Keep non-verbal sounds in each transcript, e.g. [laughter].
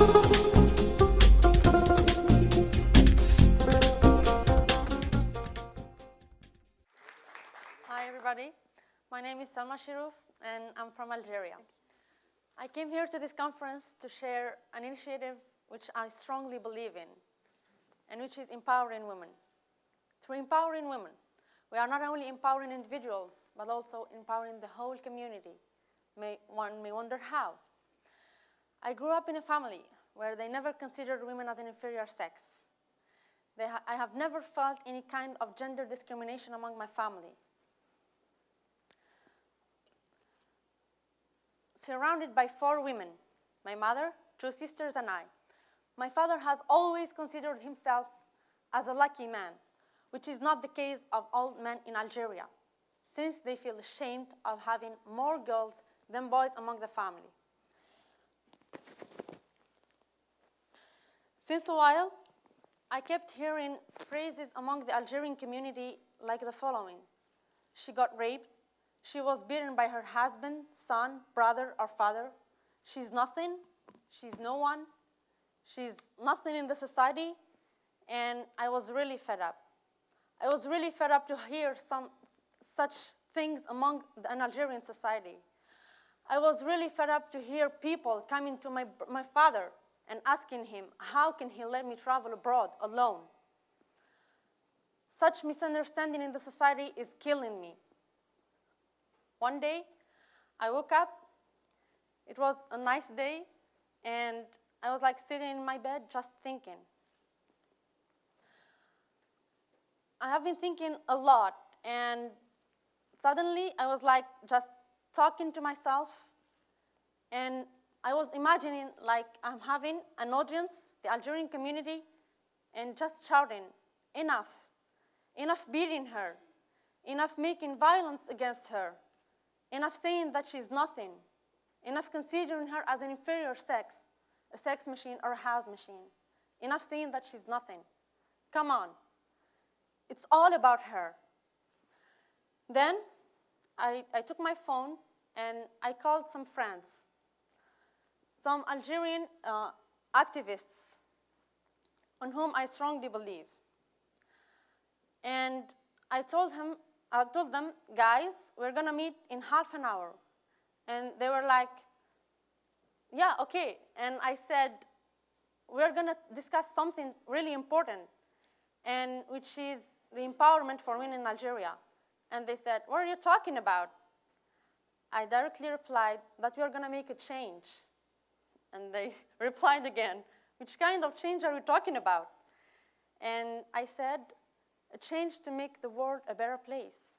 Hi everybody, my name is Salma Shirouf and I'm from Algeria. I came here to this conference to share an initiative which I strongly believe in and which is empowering women. Through empowering women, we are not only empowering individuals, but also empowering the whole community. May, one may wonder how. I grew up in a family where they never considered women as an inferior sex. Ha I have never felt any kind of gender discrimination among my family. Surrounded by four women, my mother, two sisters, and I, my father has always considered himself as a lucky man, which is not the case of all men in Algeria, since they feel ashamed of having more girls than boys among the family. Since a while, I kept hearing phrases among the Algerian community like the following. She got raped. She was beaten by her husband, son, brother, or father. She's nothing. She's no one. She's nothing in the society. And I was really fed up. I was really fed up to hear some such things among an Algerian society. I was really fed up to hear people coming to my, my father and asking him, how can he let me travel abroad alone? Such misunderstanding in the society is killing me. One day, I woke up. It was a nice day, and I was like sitting in my bed just thinking. I have been thinking a lot, and suddenly I was like just talking to myself, and I was imagining like I'm having an audience, the Algerian community, and just shouting, enough, enough beating her, enough making violence against her, enough saying that she's nothing, enough considering her as an inferior sex, a sex machine or a house machine, enough saying that she's nothing. Come on. It's all about her. Then I, I took my phone and I called some friends, some Algerian uh, activists on whom I strongly believe. And I told him, I told them, guys, we're gonna meet in half an hour. And they were like, yeah, okay. And I said, we're gonna discuss something really important, and which is the empowerment for women in Algeria. And they said, what are you talking about? I directly replied that we are gonna make a change. And they [laughs] replied again, which kind of change are we talking about? And I said, a change to make the world a better place.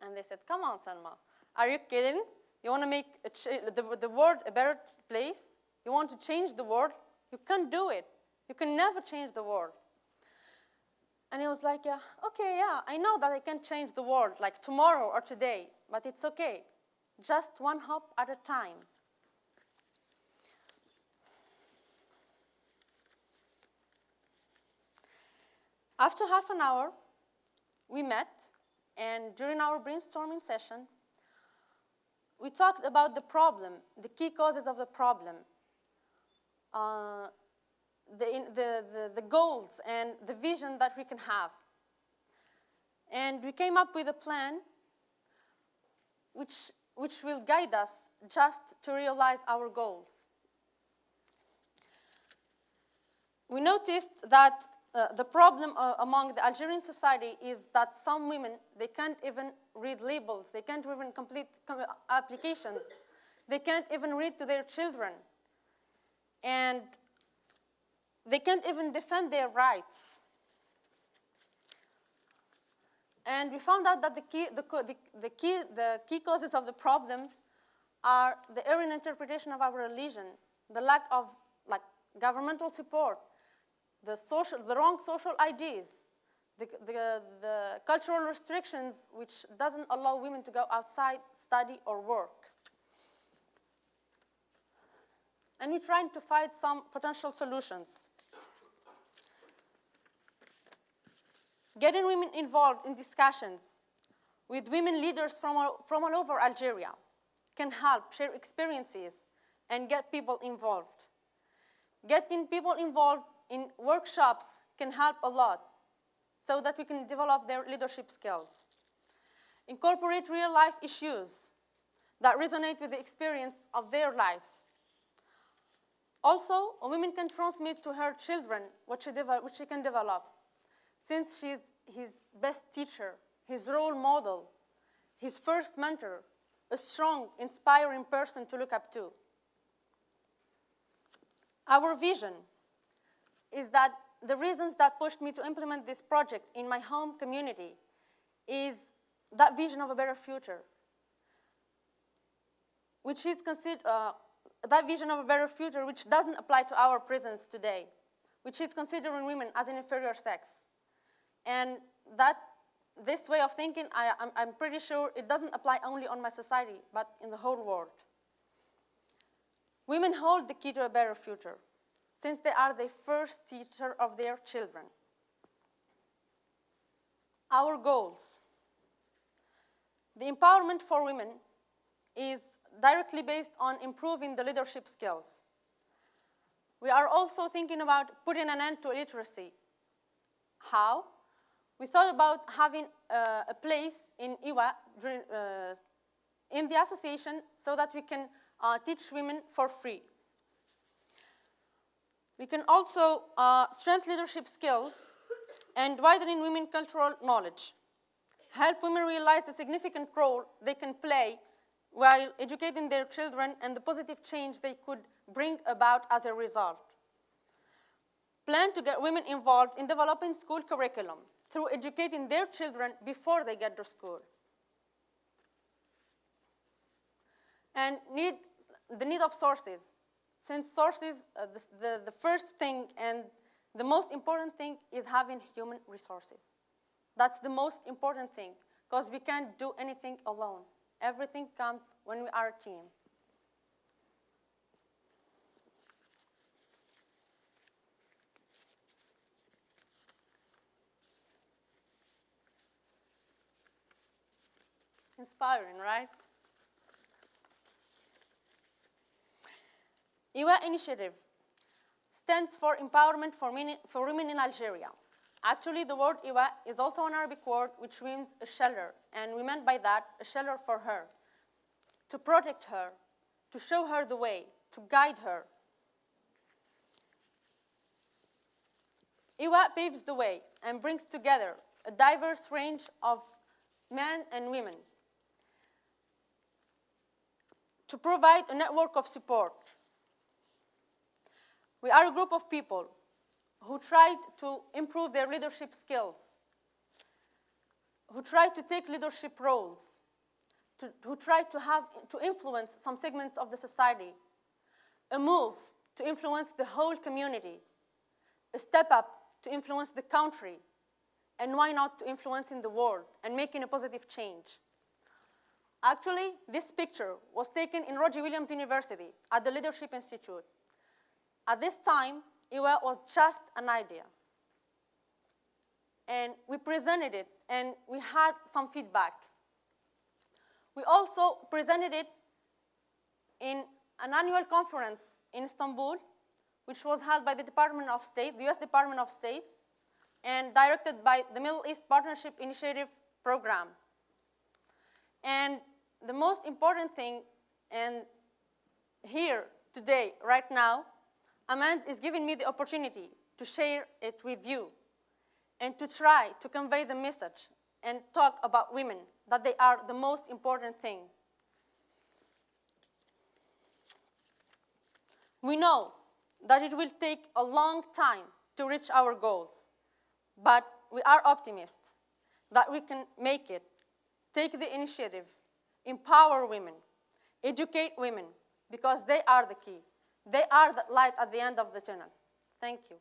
And they said, come on, Salma, are you kidding? You want to make the, the world a better place? You want to change the world? You can't do it. You can never change the world. And he was like, yeah, okay, yeah, I know that I can't change the world like tomorrow or today, but it's okay. Just one hop at a time. After half an hour, we met, and during our brainstorming session, we talked about the problem, the key causes of the problem, uh, the, the, the, the goals and the vision that we can have. And we came up with a plan which, which will guide us just to realize our goals. We noticed that uh, the problem uh, among the Algerian society is that some women, they can't even read labels. They can't even complete applications. They can't even read to their children. And they can't even defend their rights. And we found out that the key, the, the, the, key, the key causes of the problems are the errant interpretation of our religion, the lack of like governmental support, the, social, the wrong social ideas, the, the, the cultural restrictions which doesn't allow women to go outside, study, or work. And we're trying to find some potential solutions. Getting women involved in discussions with women leaders from all, from all over Algeria can help share experiences and get people involved. Getting people involved in workshops can help a lot so that we can develop their leadership skills. Incorporate real life issues that resonate with the experience of their lives. Also, a woman can transmit to her children what she, what she can develop, since she's his best teacher, his role model, his first mentor, a strong, inspiring person to look up to. Our vision is that the reasons that pushed me to implement this project in my home community is that vision of a better future, which is considered, uh, that vision of a better future which doesn't apply to our prisons today, which is considering women as an inferior sex. And that, this way of thinking, I, I'm, I'm pretty sure it doesn't apply only on my society, but in the whole world. Women hold the key to a better future, since they are the first teacher of their children. Our goals. The empowerment for women is directly based on improving the leadership skills. We are also thinking about putting an end to illiteracy. How? We thought about having uh, a place in IWA uh, in the association so that we can uh, teach women for free. We can also uh, strengthen leadership skills and widen women cultural knowledge. Help women realize the significant role they can play while educating their children and the positive change they could bring about as a result. Plan to get women involved in developing school curriculum through educating their children before they get to school. And need, the need of sources. Since sources, uh, the, the, the first thing and the most important thing is having human resources. That's the most important thing because we can't do anything alone. Everything comes when we are a team. Inspiring, right? IWA initiative stands for Empowerment for, for Women in Algeria. Actually, the word Iwa is also an Arabic word which means a shelter, and we meant by that a shelter for her, to protect her, to show her the way, to guide her. Iwa paves the way and brings together a diverse range of men and women to provide a network of support. We are a group of people who tried to improve their leadership skills, who tried to take leadership roles, to, who tried to, have, to influence some segments of the society, a move to influence the whole community, a step up to influence the country, and why not to influence in the world and making a positive change. Actually, this picture was taken in Roger Williams University at the Leadership Institute. At this time, it was just an idea. And we presented it, and we had some feedback. We also presented it in an annual conference in Istanbul, which was held by the Department of State, the US Department of State, and directed by the Middle East Partnership Initiative Program. And the most important thing, and here today, right now, Amans is giving me the opportunity to share it with you and to try to convey the message and talk about women, that they are the most important thing. We know that it will take a long time to reach our goals, but we are optimists that we can make it, take the initiative, empower women, educate women, because they are the key. They are the light at the end of the tunnel. Thank you.